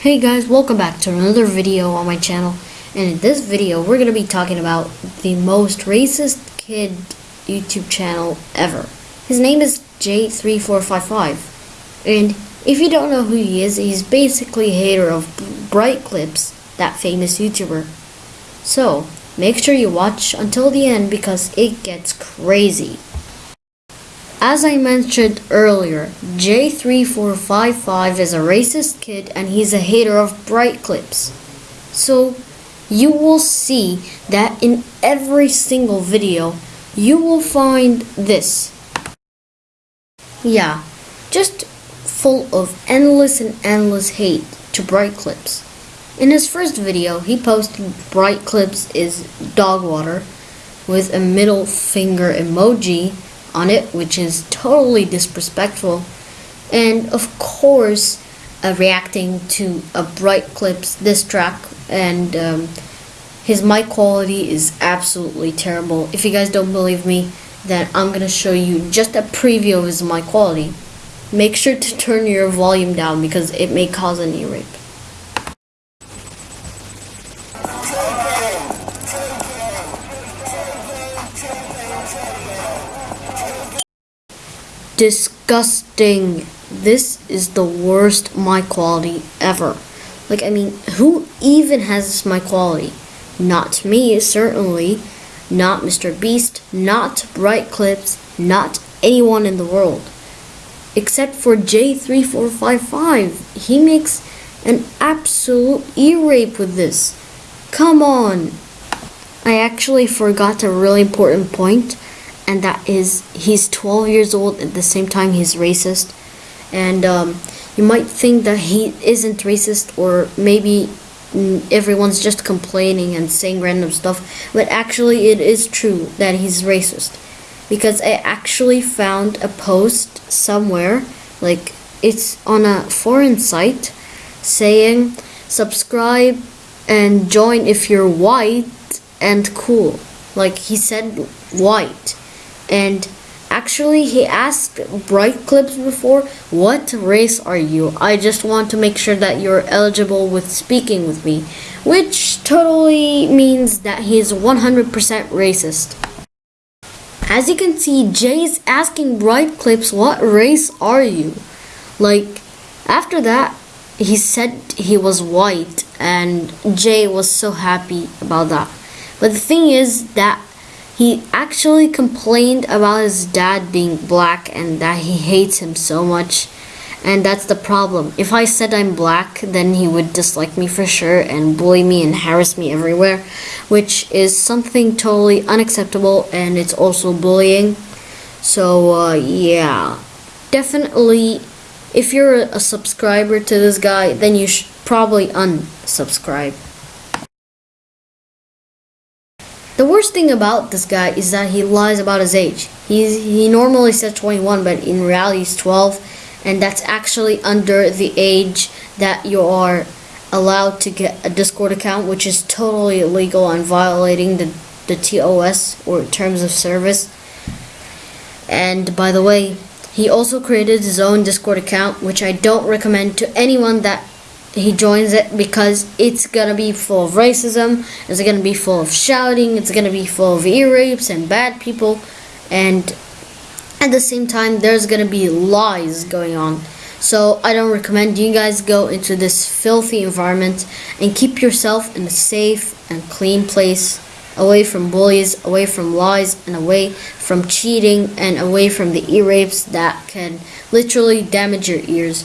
Hey guys, welcome back to another video on my channel. And in this video, we're going to be talking about the most racist kid YouTube channel ever. His name is J3455. And if you don't know who he is, he's basically a hater of Bright Clips, that famous YouTuber. So, make sure you watch until the end because it gets crazy. As I mentioned earlier, J3455 is a racist kid and he's a hater of bright clips. So, you will see that in every single video, you will find this. Yeah, just full of endless and endless hate to bright clips. In his first video, he posted bright clips is dog water with a middle finger emoji on it, which is totally disrespectful. And of course, uh, reacting to a Bright Clips diss track, and um, his mic quality is absolutely terrible. If you guys don't believe me, then I'm gonna show you just a preview of his mic quality. Make sure to turn your volume down because it may cause an ear rape. Disgusting. This is the worst mic quality ever. Like, I mean, who even has this mic quality? Not me, certainly. Not Mr. Beast, not Bright Clips, not anyone in the world. Except for J3455. He makes an absolute ear rape with this. Come on. I actually forgot a really important point and that is he's 12 years old at the same time he's racist. And um, you might think that he isn't racist or maybe everyone's just complaining and saying random stuff but actually it is true that he's racist. Because I actually found a post somewhere like it's on a foreign site saying subscribe and join if you're white and cool. Like he said white and actually he asked bright clips before what race are you? I just want to make sure that you're eligible with speaking with me which totally means that he's 100% racist. As you can see jay's asking bright clips what race are you? Like after that he said he was white and jay was so happy about that. But the thing is that he actually complained about his dad being black and that he hates him so much. And that's the problem. If I said I'm black, then he would dislike me for sure and bully me and harass me everywhere, which is something totally unacceptable and it's also bullying. So, uh, yeah. Definitely, if you're a subscriber to this guy, then you should probably unsubscribe. The worst thing about this guy is that he lies about his age. He's, he normally says 21, but in reality he's 12, and that's actually under the age that you are allowed to get a Discord account, which is totally illegal and violating the, the TOS, or Terms of Service. And by the way, he also created his own Discord account, which I don't recommend to anyone that he joins it because it's gonna be full of racism, it's gonna be full of shouting, it's gonna be full of ear rapes and bad people, and at the same time, there's gonna be lies going on. So I don't recommend you guys go into this filthy environment and keep yourself in a safe and clean place away from bullies, away from lies, and away from cheating, and away from the ear rapes that can literally damage your ears.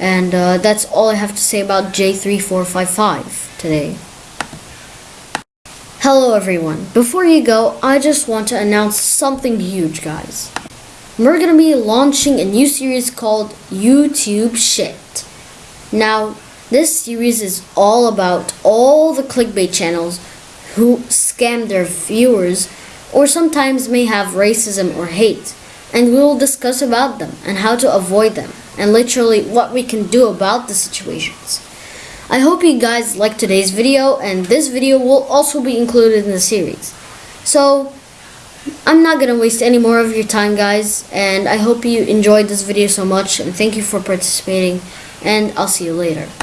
And uh, that's all I have to say about J3455 today. Hello everyone. Before you go, I just want to announce something huge, guys. We're gonna be launching a new series called YouTube Shit. Now, this series is all about all the clickbait channels who scam their viewers or sometimes may have racism or hate and we will discuss about them and how to avoid them and literally what we can do about the situations. I hope you guys liked today's video and this video will also be included in the series. So I'm not gonna waste any more of your time guys and I hope you enjoyed this video so much and thank you for participating and I'll see you later.